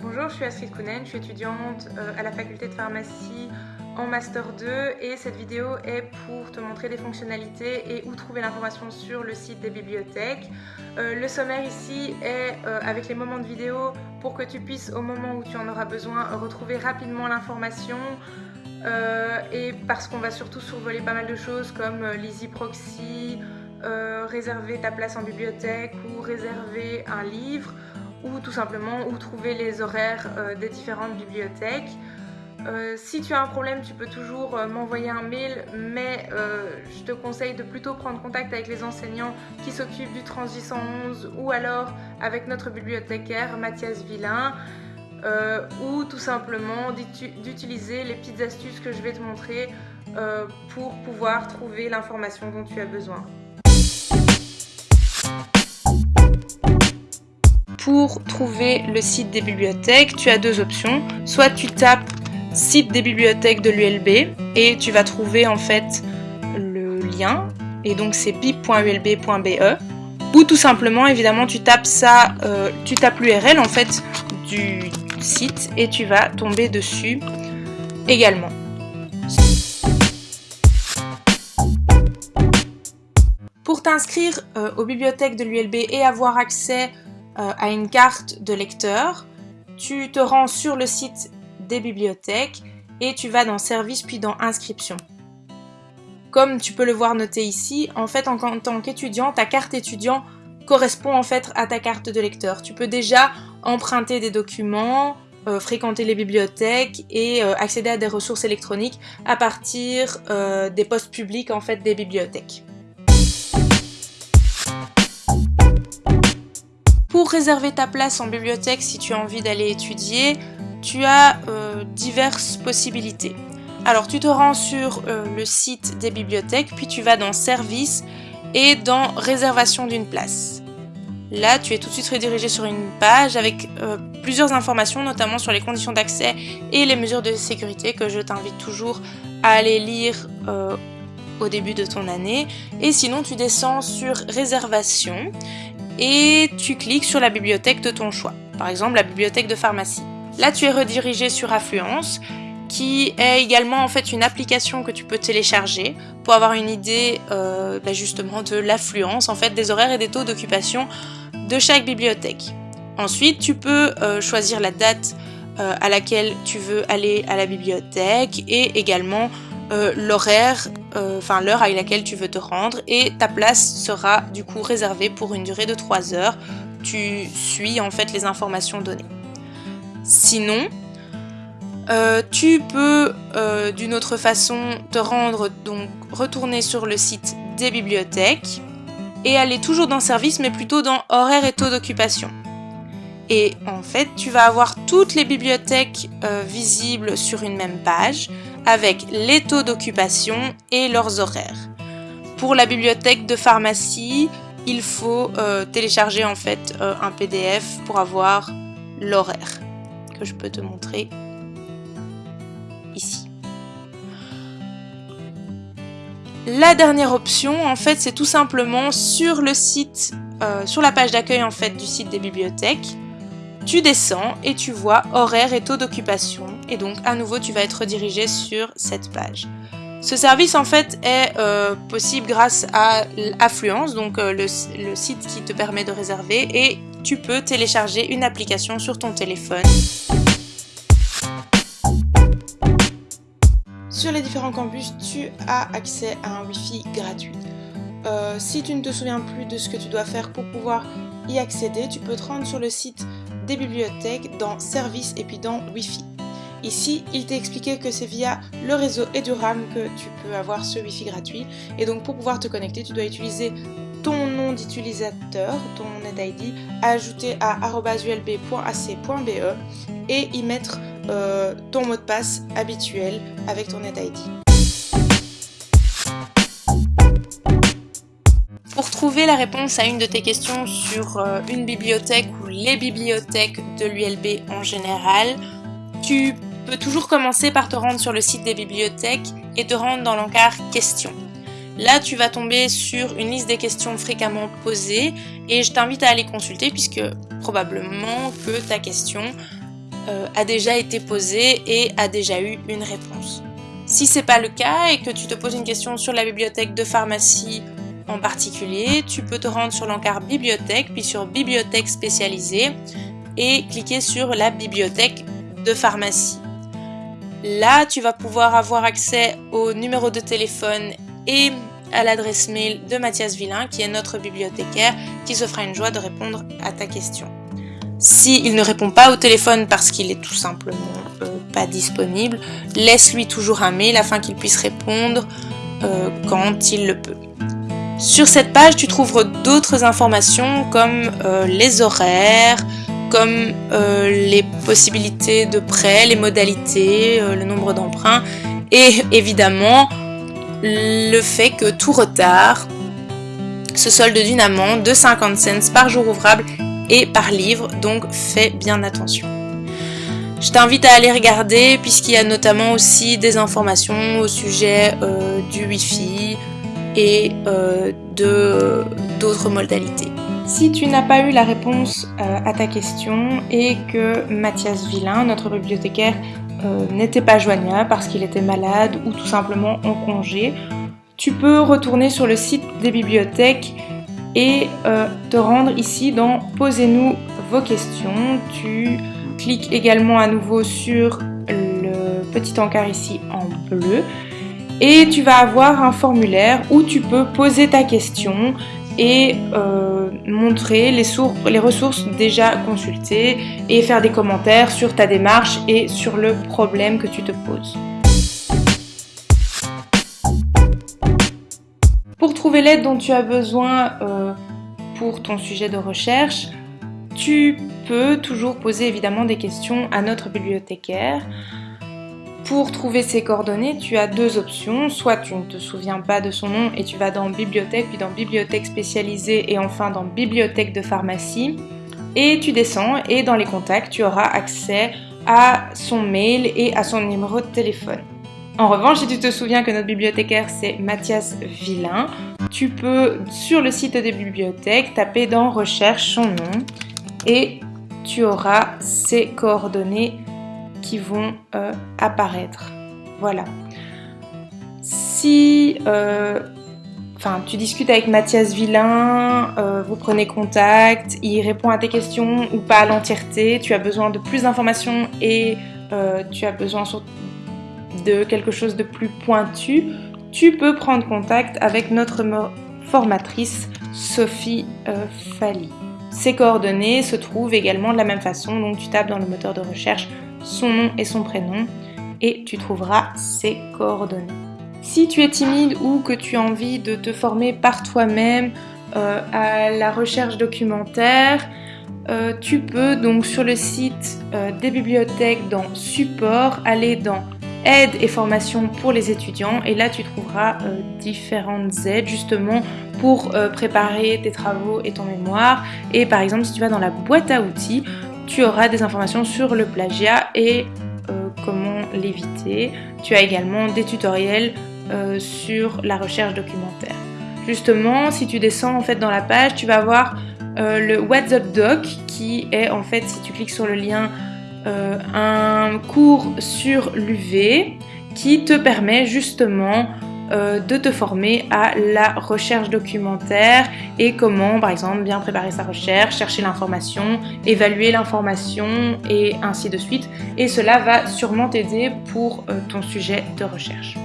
Bonjour, je suis Astrid Kounen, je suis étudiante euh, à la faculté de pharmacie en Master 2 et cette vidéo est pour te montrer des fonctionnalités et où trouver l'information sur le site des bibliothèques. Euh, le sommaire ici est euh, avec les moments de vidéo pour que tu puisses au moment où tu en auras besoin retrouver rapidement l'information et parce qu'on va surtout survoler pas mal de choses comme l'Easy Proxy, réserver ta place en bibliothèque ou réserver un livre ou tout simplement où trouver les horaires euh, des différentes bibliothèques. Euh, si tu as un problème, tu peux toujours euh, m'envoyer un mail, mais je te conseille de plutôt prendre contact avec les enseignants qui s'occupent du Transi 111 ou alors avec notre bibliothécaire Mathias Villain. ou tout simplement d'utiliser les petites astuces que je vais te montrer pour pouvoir trouver l'information dont tu as besoin. Pour trouver le site des bibliothèques, tu as deux options. Soit tu tapes site des bibliothèques de l'ULB et tu vas trouver en fait le lien et donc c'est bip.ulb.be ou tout simplement évidemment tu tapes ça, euh, tu tapes l'URL en fait du site et tu vas tomber dessus également. Pour t'inscrire euh, aux bibliothèques de l'ULB et avoir accès à une carte de lecteur, tu te rends sur le site des bibliothèques et tu vas dans Service puis dans Inscription. Comme tu peux le voir noté ici, en fait en, tant qu'étudiant, ta carte étudiant correspond en fait à ta carte de lecteur. Tu peux déjà emprunter des documents, euh, fréquenter les bibliothèques et euh, accéder à des ressources électroniques à partir des postes publics en fait des bibliothèques. Pour réserver ta place en bibliothèque si tu as envie d'aller étudier, tu as euh, diverses possibilités. Alors tu te rends sur euh, le site des bibliothèques, puis tu vas dans Services et dans Réservation d'une place. Là, tu es tout de suite redirigé sur une page avec euh, plusieurs informations, notamment sur les conditions d'accès et les mesures de sécurité que je t'invite toujours à aller lire au début de ton année. Et sinon, tu descends sur Réservation et tu cliques sur la bibliothèque de ton choix, par exemple la bibliothèque de pharmacie. Là, tu es redirigé sur Affluence, qui est également en fait une application que tu peux télécharger pour avoir une idée euh, bah, justement de l'affluence, en fait des horaires et des taux d'occupation de chaque bibliothèque. Ensuite, tu peux euh, choisir la date euh, à laquelle tu veux aller à la bibliothèque et également euh, l'horaire, euh, enfin l'heure à laquelle tu veux te rendre et ta place sera du coup réservée pour une durée de 3 heures. Tu suis en fait les informations données. Sinon, euh, tu peux d'une autre façon te rendre, donc retourner sur le site des bibliothèques et aller toujours dans service mais plutôt dans horaire et taux d'occupation. Et en fait, tu vas avoir toutes les bibliothèques visibles sur une même page avec les taux d'occupation et leurs horaires. Pour la bibliothèque de pharmacie, il faut euh, télécharger en fait euh, un PDF pour avoir l'horaire que je peux te montrer ici. La dernière option, en fait, c'est tout simplement sur le site, euh, sur la page d'accueil en fait du site des bibliothèques, tu descends et tu vois horaire et taux d'occupation et donc à nouveau tu vas être redirigé sur cette page. Ce service en fait est euh, possible grâce à Affluence, donc euh, le, site qui te permet de réserver et tu peux télécharger une application sur ton téléphone. Sur les différents campus, tu as accès à un Wi-Fi gratuit. Euh, si tu ne te souviens plus de ce que tu dois faire pour pouvoir y accéder, tu peux te rendre sur le site des bibliothèques dans Services et puis dans Wi-Fi. Ici, il t'est expliqué que c'est via le réseau EduRAM que tu peux avoir ce Wi-Fi gratuit. Et donc pour pouvoir te connecter, tu dois utiliser ton nom d'utilisateur, ton NetID, ajouter à ulb.ac.be et y mettre euh, ton mot de passe habituel avec ton NetID. Pour trouver la réponse à une de tes questions sur euh, une bibliothèque ou les bibliothèques de l'ULB en général, tu peux toujours commencer par te rendre sur le site des bibliothèques et te rendre dans l'encart questions. Là, tu vas tomber sur une liste des questions fréquemment posées et je t'invite à aller consulter puisque probablement que ta question euh, a déjà été posée et a déjà eu une réponse. Si c'est pas le cas et que tu te poses une question sur la bibliothèque de pharmacie en particulier, tu peux te rendre sur l'encart bibliothèque puis sur bibliothèque spécialisée et cliquer sur la bibliothèque de pharmacie. Là, tu vas pouvoir avoir accès au numéro de téléphone et à l'adresse mail de Mathias Villain, qui est notre bibliothécaire, qui se fera une joie de répondre à ta question. S'il il ne répond pas au téléphone parce qu'il est tout simplement euh, pas disponible, laisse-lui toujours un mail afin qu'il puisse répondre euh, quand il le peut. Sur cette page, tu trouveras d'autres informations comme euh, les horaires, comme les possibilités de prêt, les modalités, le nombre d'emprunts et évidemment le fait que tout retard se solde d'une amende de 50 cents par jour ouvrable et par livre, donc fais bien attention. Je t'invite à aller regarder puisqu'il y a notamment aussi des informations au sujet euh, du Wi-Fi et euh, de d'autres modalités. Si tu n'as pas eu la réponse euh, à ta question et que Mathias Villain, notre bibliothécaire, euh, n'était pas joignable parce qu'il était malade ou tout simplement en congé, tu peux retourner sur le site des bibliothèques et te rendre ici dans Posez-nous vos questions. Tu cliques également à nouveau sur le petit encart ici en bleu et tu vas avoir un formulaire où tu peux poser ta question et euh, montrer les, ressources déjà consultées et faire des commentaires sur ta démarche et sur le problème que tu te poses. Pour trouver l'aide dont tu as besoin euh, pour ton sujet de recherche, tu peux toujours poser évidemment des questions à notre bibliothécaire. Pour trouver ses coordonnées, tu as deux options. Soit tu ne te souviens pas de son nom et tu vas dans bibliothèque, puis dans bibliothèque spécialisée et enfin dans bibliothèque de pharmacie. Et tu descends et dans les contacts, tu auras accès à son mail et à son numéro de téléphone. En revanche, si tu te souviens que notre bibliothécaire c'est Mathias Villain, tu peux sur le site des bibliothèques taper dans recherche son nom et tu auras ses coordonnées qui vont euh, apparaître. Voilà. Si euh, tu discutes avec Mathias Villain, euh, vous prenez contact, il répond à tes questions ou pas à l'entièreté, tu as besoin de plus d'informations et tu as besoin de quelque chose de plus pointu, tu peux prendre contact avec notre formatrice Sophie Fally. Ses coordonnées se trouvent également de la même façon, donc tu tapes dans le moteur de recherche son nom et son prénom et tu trouveras ses coordonnées. Si tu es timide ou que tu as envie de te former par toi-même euh, à la recherche documentaire, euh, tu peux donc sur le site euh, des bibliothèques dans support aller dans aide et formation pour les étudiants et là tu trouveras différentes aides justement pour préparer tes travaux et ton mémoire et par exemple si tu vas dans la boîte à outils tu auras des informations sur le plagiat et euh, comment l'éviter. Tu as également des tutoriels euh, sur la recherche documentaire. Justement, si tu descends en fait dans la page, tu vas voir euh, le WhatsApp Doc qui est en fait, si tu cliques sur le lien, un cours sur l'UV qui te permet justement euh, de te former à la recherche documentaire et comment, par exemple, bien préparer sa recherche, chercher l'information, évaluer l'information et ainsi de suite. Et cela va sûrement t'aider pour euh, ton sujet de recherche.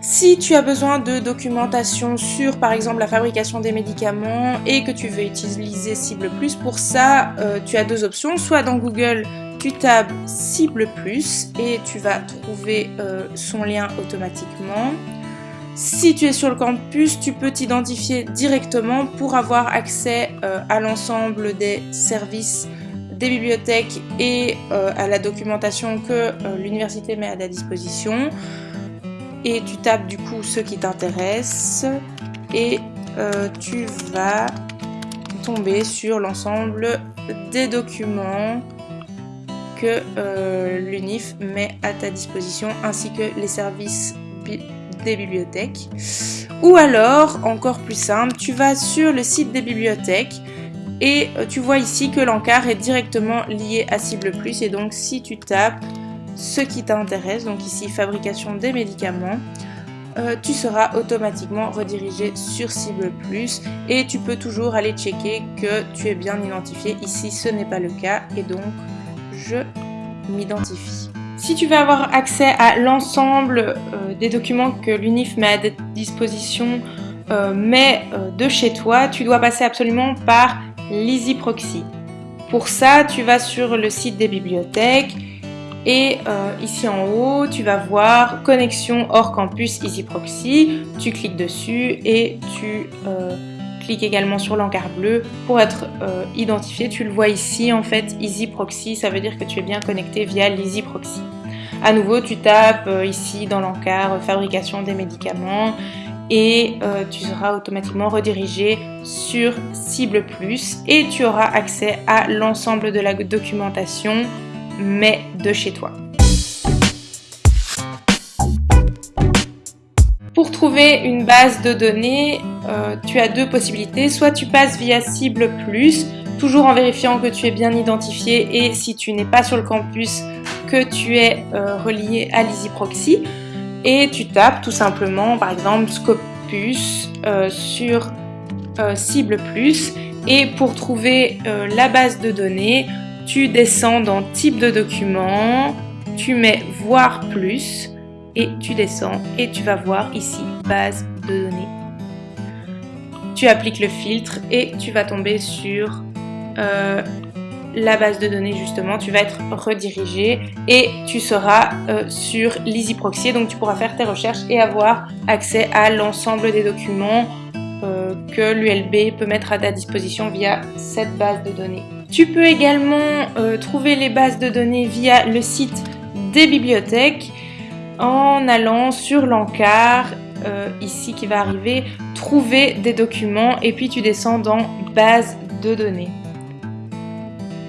Si tu as besoin de documentation sur par exemple la fabrication des médicaments et que tu veux utiliser Cible Plus, pour ça euh, tu as deux options, soit dans Google tu tapes cible plus et tu vas trouver euh, son lien automatiquement. Si tu es sur le campus, tu peux t'identifier directement pour avoir accès euh, à l'ensemble des services des bibliothèques et euh, à la documentation que l'université met à ta disposition. Et tu tapes du coup ce qui t'intéresse et tu vas tomber sur l'ensemble des documents que euh, l'UNIF met à ta disposition ainsi que les services des bibliothèques. Ou alors, encore plus simple, tu vas sur le site des bibliothèques et euh, tu vois ici que l'encart est directement lié à Cible Plus et donc si tu tapes ce qui t'intéresse, donc ici fabrication des médicaments, euh, tu seras automatiquement redirigé sur Cible Plus et tu peux toujours aller checker que tu es bien identifié. Ici, ce n'est pas le cas et donc je m'identifie. Si tu veux avoir accès à l'ensemble euh, des documents que l'UNIF met à disposition, euh, mais de chez toi, tu dois passer absolument par l'EasyProxy. Pour ça, tu vas sur le site des bibliothèques et euh, ici en haut, tu vas voir connexion hors campus EasyProxy. Tu cliques dessus et tu euh, cliques également sur l'encart bleu pour être euh, identifié. Tu le vois ici en fait, EasyProxy, ça veut dire que tu es bien connecté via l'EasyProxy. À nouveau, tu tapes ici dans l'encart fabrication des médicaments et tu seras automatiquement redirigé sur Cible Plus et tu auras accès à l'ensemble de la documentation mais de chez toi. Pour trouver une base de données, euh, tu as deux possibilités. Soit tu passes via Cible Plus, toujours en vérifiant que tu es bien identifié et si tu n'es pas sur le campus, que tu es euh, relié à l'EasyProxy. Et tu tapes tout simplement, par exemple, Scopus euh, sur Cible Plus. Et pour trouver la base de données, tu descends dans type de document, tu mets voir plus et tu descends et tu vas voir ici base de données. Tu appliques le filtre et tu vas tomber sur euh, la base de données justement, tu vas être redirigé et tu seras euh, sur l'EasyProxy, donc tu pourras faire tes recherches et avoir accès à l'ensemble des documents euh, que l'ULB peut mettre à ta disposition via cette base de données. Tu peux également trouver les bases de données via le site des bibliothèques en allant sur l'encart ici qui va arriver, trouver des documents et puis tu descends dans base de données.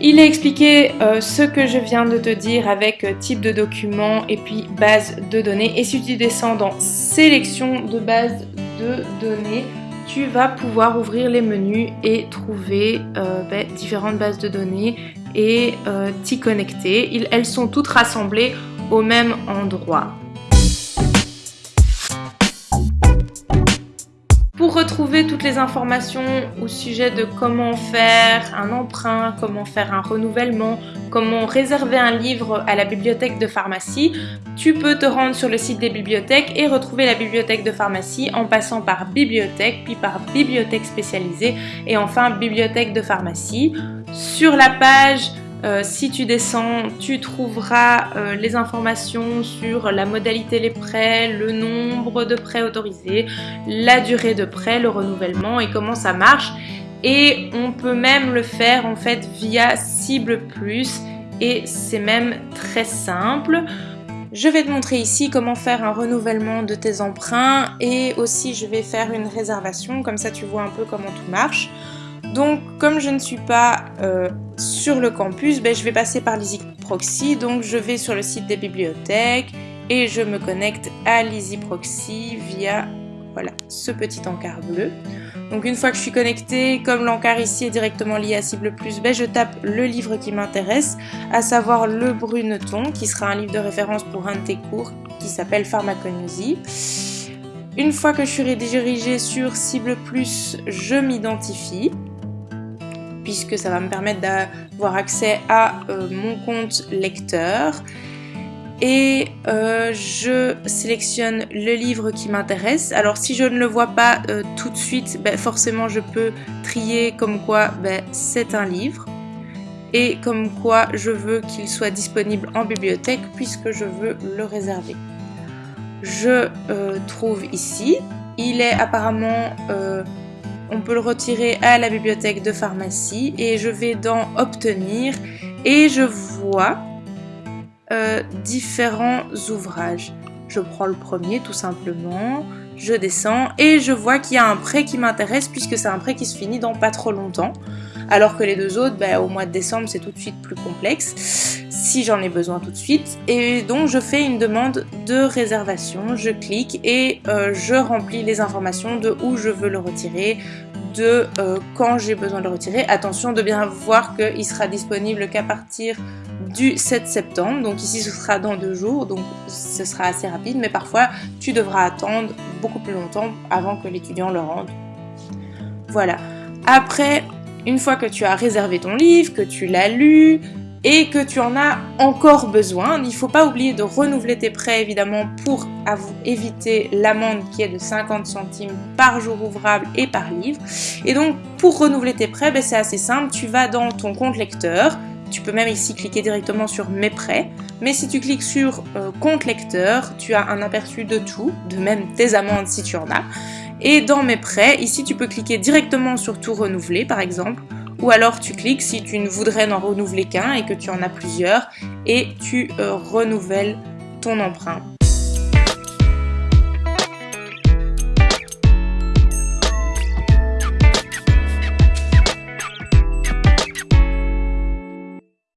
Il est expliqué euh, ce que je viens de te dire avec type de document et puis base de données. Et si tu descends dans sélection de base de données, tu vas pouvoir ouvrir les menus et trouver euh, ben, différentes bases de données et euh, t'y connecter. elles sont toutes rassemblées au même endroit. Pour retrouver toutes les informations au sujet de comment faire un emprunt, comment faire un renouvellement, comment réserver un livre à la bibliothèque de pharmacie, tu peux te rendre sur le site des bibliothèques et retrouver la bibliothèque de pharmacie en passant par bibliothèque, puis par bibliothèque spécialisée et enfin bibliothèque de pharmacie. Sur la page euh, si tu descends, tu trouveras euh, les informations sur la modalité des prêts, le nombre de prêts autorisés, la durée de prêt, le renouvellement et comment ça marche. Et on peut même le faire en fait via Cible Plus et c'est même très simple. Je vais te montrer ici comment faire un renouvellement de tes emprunts et aussi je vais faire une réservation, comme ça tu vois un peu comment tout marche. Donc comme je ne suis pas euh, sur le campus, ben, je vais passer par l'EasyProxy. Donc je vais sur le site des bibliothèques et je me connecte à l'EasyProxy via voilà, ce petit encart bleu. Donc une fois que je suis connectée, comme l'encart ici est directement lié à Cible Plus, ben, je tape le livre qui m'intéresse, à savoir le Bruneton, qui sera un livre de référence pour un de tes cours qui s'appelle Pharmacognosie. Une fois que je suis redirigée sur Cible Plus, je m'identifie puisque ça va me permettre d'avoir accès à euh, mon compte lecteur. Et euh, je sélectionne le livre qui m'intéresse. Alors si je ne le vois pas euh, tout de suite, ben, forcément je peux trier comme quoi ben, c'est un livre et comme quoi je veux qu'il soit disponible en bibliothèque puisque je veux le réserver. Je trouve ici, il est apparemment on peut le retirer à la bibliothèque de pharmacie et je vais dans obtenir et je vois euh, différents ouvrages. Je prends le premier tout simplement, je descends et je vois qu'il y a un prêt qui m'intéresse puisque c'est un prêt qui se finit dans pas trop longtemps. Alors que les deux autres, ben, au mois de décembre, c'est tout de suite plus complexe. Si j'en ai besoin tout de suite. Et donc je fais une demande de réservation, je clique et euh, je remplis les informations de où je veux le retirer, de euh, quand j'ai besoin de le retirer. Attention de bien voir qu'il sera disponible qu'à partir du 7 septembre. Donc ici ce sera dans deux jours, donc ce sera assez rapide, mais parfois tu devras attendre beaucoup plus longtemps avant que l'étudiant le rende. Voilà. Après, une fois que tu as réservé ton livre, que tu l'as lu, et que tu en as encore besoin. Il ne faut pas oublier de renouveler tes prêts évidemment pour éviter l'amende qui est de 50 centimes par jour ouvrable et par livre. Et donc pour renouveler tes prêts, ben, c'est assez simple, tu vas dans ton compte lecteur, tu peux même ici cliquer directement sur mes prêts, mais si tu cliques sur euh, compte lecteur, tu as un aperçu de tout, de même tes amendes si tu en as. Et dans mes prêts, ici tu peux cliquer directement sur tout renouveler par exemple, ou alors tu cliques si tu ne voudrais n'en renouveler qu'un et que tu en as plusieurs et tu euh, renouvelles ton emprunt.